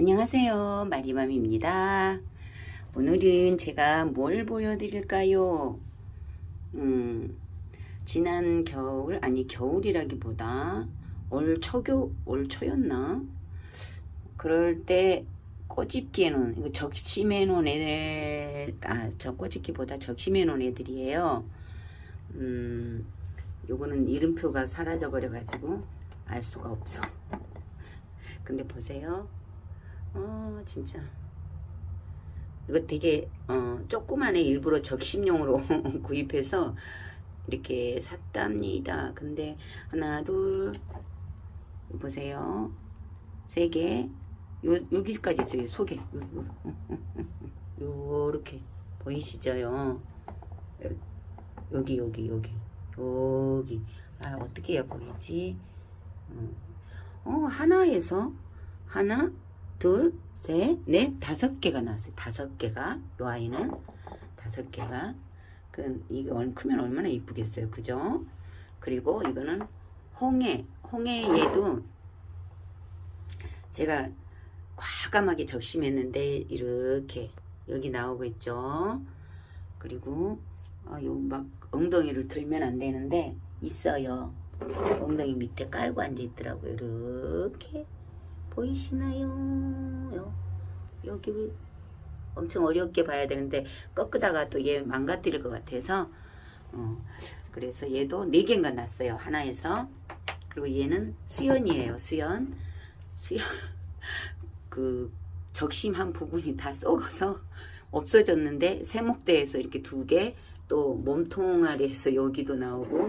안녕하세요. 마리맘입니다. 오늘은 제가 뭘 보여드릴까요? 음, 지난 겨울 아니 겨울이라기보다 올 초교 올 초였나? 그럴 때 꼬집기에 놓은 이거 적심해 놓은 애들 아저 꼬집기보다 적심해 놓은 애들이에요. 음 요거는 이름표가 사라져 버려 가지고 알 수가 없어. 근데 보세요 어 진짜. 이거 되게 어, 조그만해 일부러 적심용으로 구입해서 이렇게 샀답니다. 근데 하나 둘 보세요. 세 개. 여기까지 있어요. 속에 요렇게 보이시죠? 여기 여기 여기. 여기. 아 어떻게 해야 보이지? 어, 어 하나에서 하나 둘, 셋, 넷, 다섯 개가 나왔어요. 다섯 개가 요 아이는 다섯 개가 그 이게 크면 얼마나 이쁘겠어요. 그죠? 그리고 이거는 홍해, 홍해 얘도 제가 과감하게 적심했는데 이렇게 여기 나오고 있죠. 그리고 어, 요막 엉덩이를 들면 안 되는데 있어요. 엉덩이 밑에 깔고 앉아 있더라고요. 이렇게 보이시나요? 요, 여기 엄청 어렵게 봐야 되는데 꺾다가 또 얘 망가뜨릴 것 같아서 어, 그래서 얘도 4개인가 났어요 하나에서. 그리고 얘는 수연이에요 수연. 수연 그 적심한 부분이 다 썩어서 없어졌는데 세목대에서 이렇게 두 개 또 몸통아리에서 여기도 나오고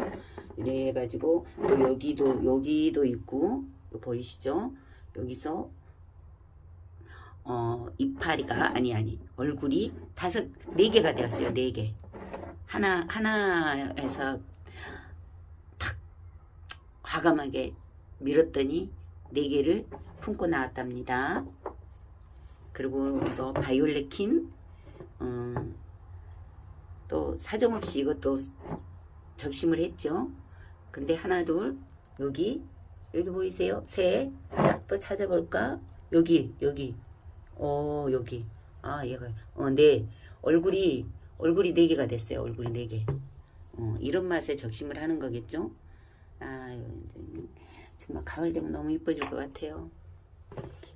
이래 해가지고 또 여기도 여기도 있고 보이시죠 여기서 어, 이파리가 아니 아니 얼굴이 다섯 네 개가 되었어요 네 개. 하나 하나에서 탁 과감하게 밀었더니 네 개를 품고 나왔답니다. 그리고 또 바이올레킨 음, 또 사정없이 이것도 적심을 했죠. 근데 하나 둘 여기 여기 보이세요? 셋 또 찾아볼까? 여기 여기. 어 여기. 아 얘가. 어 네. 얼굴이 얼굴이 네 개가 됐어요. 얼굴이 네개. 어, 이런 맛에 적심을 하는 거겠죠? 아 정말 가을 되면 너무 이뻐질 것 같아요.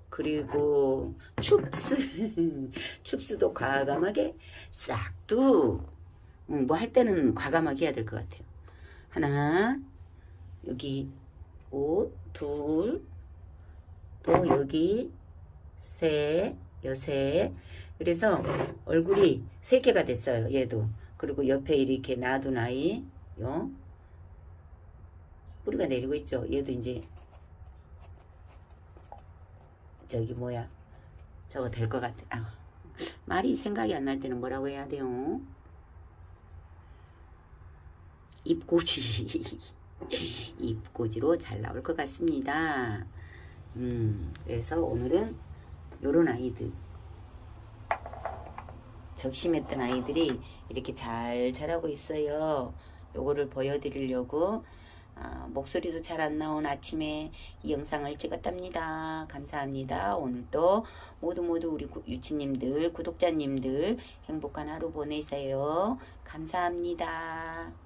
그리고 춥스. 춥스도 과감하게 싹두. 음, 뭐할 때는 과감하게 해야 될 것 같아요. 하나 여기. 옷둘 또 여기 세, 여세 그래서 얼굴이 세 개가 됐어요. 얘도. 그리고 옆에 이렇게 놔둔 아이 요 뿌리가 내리고 있죠. 얘도 이제 저기 뭐야 저거 될 것 같아. 아, 말이 생각이 안 날 때는 뭐라고 해야 돼요? 입꼬지 입꼬지로 잘 나올 것 같습니다. 음, 그래서 오늘은 요런 아이들 적심했던 아이들이 이렇게 잘 자라고 있어요. 요거를 보여드리려고 아, 목소리도 잘 안 나온 아침에 이 영상을 찍었답니다. 감사합니다. 오늘도 모두 모두 우리 유치님들, 구독자님들 행복한 하루 보내세요. 감사합니다.